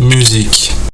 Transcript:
musique.